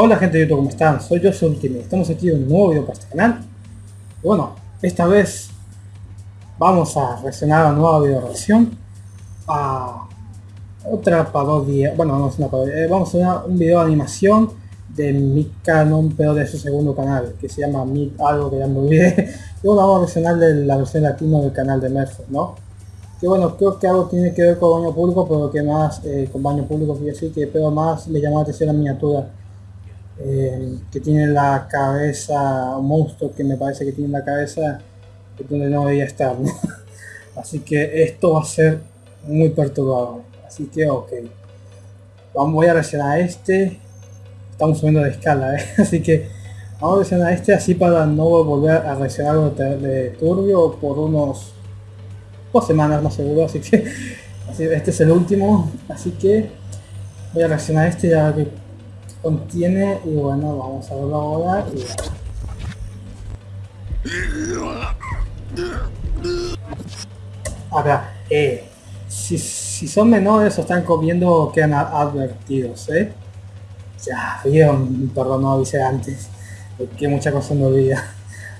Hola gente de YouTube, ¿cómo están? Soy yo, Ultimate. Estamos aquí en un nuevo video para este canal. Y bueno, esta vez vamos a reaccionar a una nueva video reacción a otra parodia, bueno no es una parodia, eh, vamos a hacer un video de animación de mi canon, pero de su segundo canal, que se llama Mi algo que ya me olvidé. Y bueno, vamos a reaccionar de la versión latino del canal de Mercer, ¿no? Que bueno, creo que algo tiene que ver con baño público, pero que más, eh, con baño público, quiero decir que pero más me llamó la atención la miniatura eh, que tiene la cabeza, un monstruo que me parece que tiene la cabeza donde no debería estar, Así que esto va a ser muy perturbador. Así que ok. Vamos, voy a reaccionar a este. Estamos subiendo de escala, ¿eh? Así que vamos a reaccionar a este así para no volver a reaccionar algo de, turbio por unos dos semanas más seguro. Así que así, este es el último. Así que voy a reaccionar a este ya que contiene y bueno vamos a verlo ahora y... Ahora, eh, si, si, son menores o están comiendo quedan advertidos, ¿eh? Ya, vieron, perdón, no avisé antes, porque mucha cosa no olvida.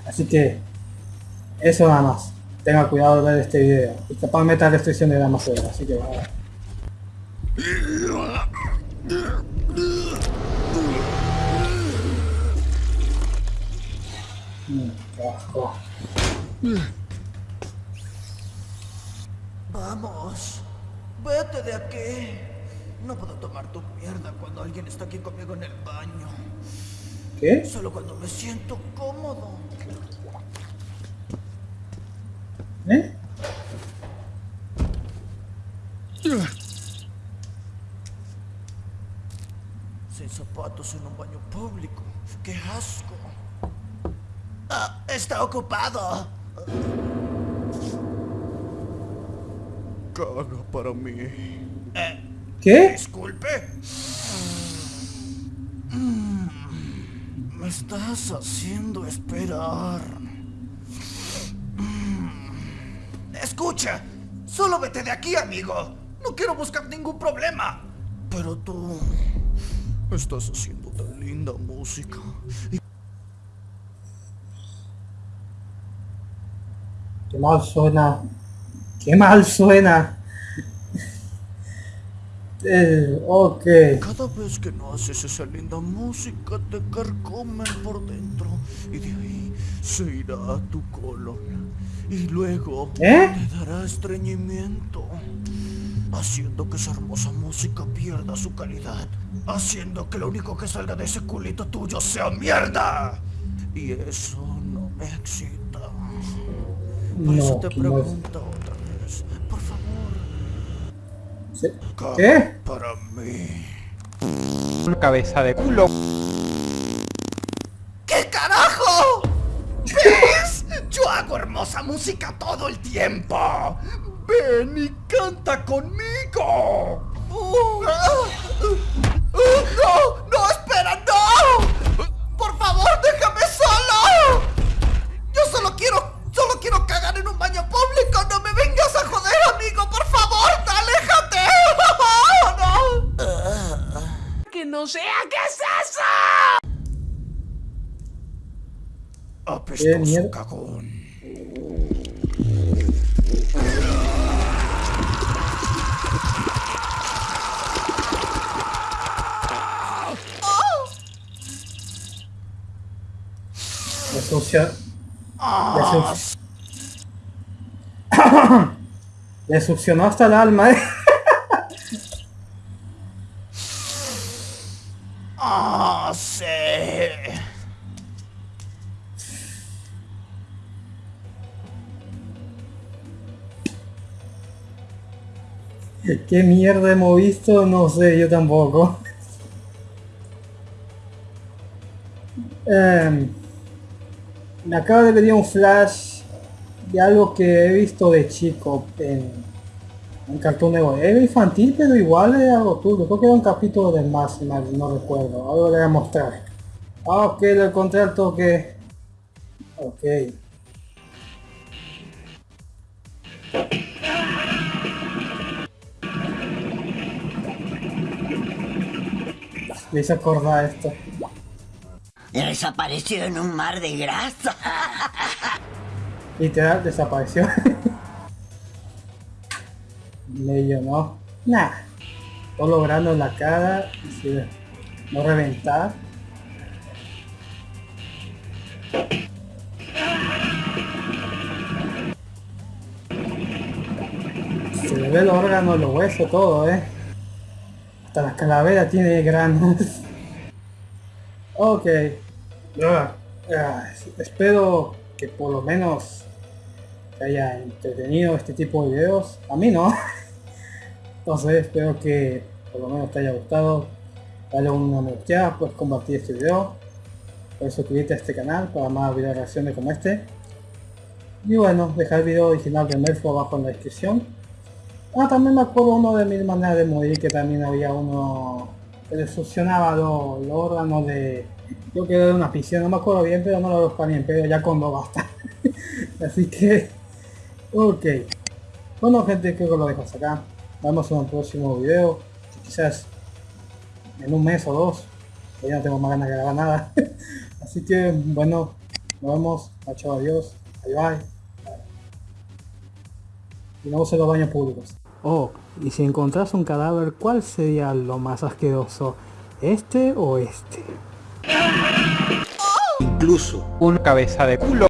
Así que, eso nada más. Tenga cuidado de ver este video. Y capaz meta restricción de la más así que bueno. Vamos, vete de aquí. No puedo tomar tu mierda cuando alguien está aquí conmigo en el baño. ¿Qué? Solo cuando me siento cómodo. ¿Eh? Sin zapatos en un baño público. ¡Qué asco! Ah, está ocupado. Caga para mí. Eh, ¿Qué? Disculpe. Me estás haciendo esperar. Escucha, solo vete de aquí, amigo. No quiero buscar ningún problema. Pero tú estás haciendo tan linda música. Qué mal suena. Qué mal suena. Eh, ok. Cada vez que no haces esa linda música te carcomen por dentro y de ahí se irá a tu colon y luego ¿Eh? te dará estreñimiento haciendo que esa hermosa música pierda su calidad haciendo que lo único que salga de ese culito tuyo sea mierda y eso no me excita por eso te pregunto otra vez por favor ¿Qué? Para mí. Una cabeza de culo. ¿Qué carajo? ¿Ves? Yo hago hermosa música todo el tiempo. Ven y canta conmigo. Uh, no sea qué es eso. Apestoso cagón. Le sucia. Le succionó hasta el alma, eh. ¿Qué mierda hemos visto? No sé, yo tampoco. Em, me acaba de venir un flash de algo que he visto de chico en un cartón de Era infantil, pero igual es algo tuyo. Creo que era un capítulo de más, no recuerdo. Ahora le voy a mostrar. Ah, ok, lo encontré al toque. Ok. Me hice acordar esto. Desapareció en un mar de grasa. Literal desapareció. Medio no. Nah. Todo logrando en la cara. No reventar. Se le ve el órgano, los huesos, todo, eh. La calavera tiene granos. ok. Espero que por lo menos te haya entretenido este tipo de videos. A mí no. Entonces espero que por lo menos te haya gustado. Dale una me gusta, puedes compartir este video. Puedes suscribirte a este canal para más videos reacciones como este. Y bueno, deja el video original de Melfo abajo en la descripción. Ah, también me acuerdo uno de mil maneras de morir, que también había uno que le succionaba los, órganos de... Yo que era una piscina, no me acuerdo bien, pero no lo busco bien, pero ya cuando basta. Así que... Ok. Bueno gente, creo que lo dejo hasta acá. Vamos en un próximo video. Quizás en un mes o dos. Ya no tengo más ganas de grabar nada. Así que, bueno, nos vemos. Chao, adiós. Bye bye. Y no use los baños públicos. Oh, y si encontrás un cadáver, ¿cuál sería lo más asqueroso? ¿Este o este? Incluso una cabeza de culo.